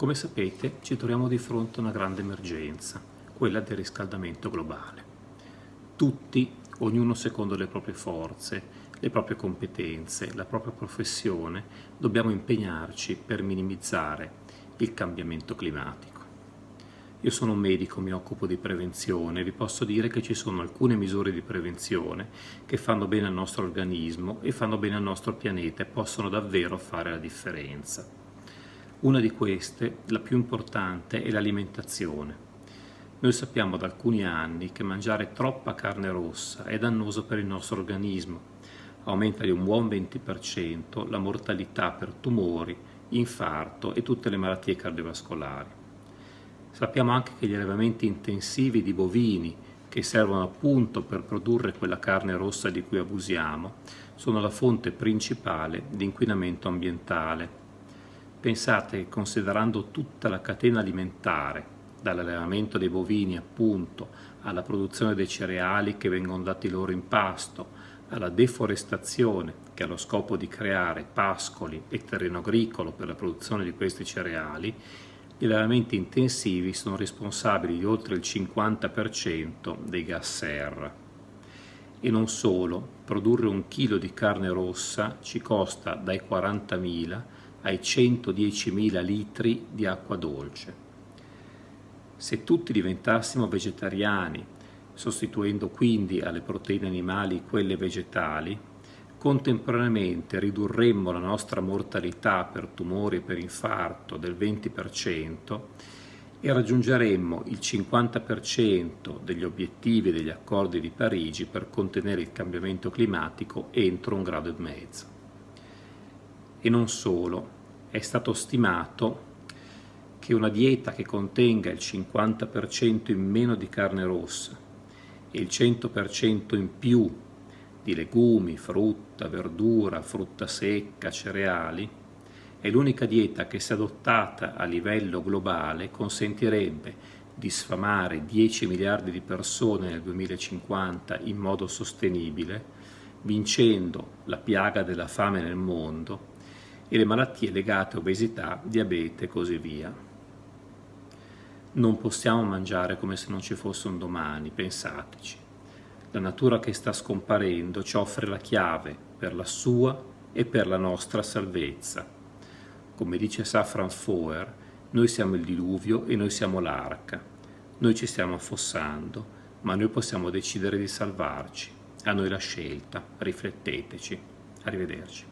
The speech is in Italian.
Come sapete ci troviamo di fronte a una grande emergenza, quella del riscaldamento globale. Tutti, ognuno secondo le proprie forze, le proprie competenze, la propria professione, dobbiamo impegnarci per minimizzare il cambiamento climatico. Io sono un medico, mi occupo di prevenzione, vi posso dire che ci sono alcune misure di prevenzione che fanno bene al nostro organismo e fanno bene al nostro pianeta e possono davvero fare la differenza. Una di queste, la più importante, è l'alimentazione. Noi sappiamo da alcuni anni che mangiare troppa carne rossa è dannoso per il nostro organismo. Aumenta di un buon 20% la mortalità per tumori, infarto e tutte le malattie cardiovascolari. Sappiamo anche che gli allevamenti intensivi di bovini, che servono appunto per produrre quella carne rossa di cui abusiamo, sono la fonte principale di inquinamento ambientale Pensate che considerando tutta la catena alimentare, dall'allevamento dei bovini appunto, alla produzione dei cereali che vengono dati loro in pasto, alla deforestazione che ha lo scopo di creare pascoli e terreno agricolo per la produzione di questi cereali, gli allevamenti intensivi sono responsabili di oltre il 50% dei gas serra. E non solo, produrre un chilo di carne rossa ci costa dai 40.000 ai 110.000 litri di acqua dolce. Se tutti diventassimo vegetariani, sostituendo quindi alle proteine animali quelle vegetali, contemporaneamente ridurremmo la nostra mortalità per tumori e per infarto del 20% e raggiungeremmo il 50% degli obiettivi degli accordi di Parigi per contenere il cambiamento climatico entro un grado e mezzo. E non solo, è stato stimato che una dieta che contenga il 50% in meno di carne rossa e il 100% in più di legumi, frutta, verdura, frutta secca, cereali, è l'unica dieta che se adottata a livello globale consentirebbe di sfamare 10 miliardi di persone nel 2050 in modo sostenibile, vincendo la piaga della fame nel mondo e le malattie legate a obesità, diabete e così via. Non possiamo mangiare come se non ci fosse un domani, pensateci. La natura che sta scomparendo ci offre la chiave per la sua e per la nostra salvezza. Come dice Safran Foer, noi siamo il diluvio e noi siamo l'arca. Noi ci stiamo affossando, ma noi possiamo decidere di salvarci. A noi la scelta, rifletteteci. Arrivederci.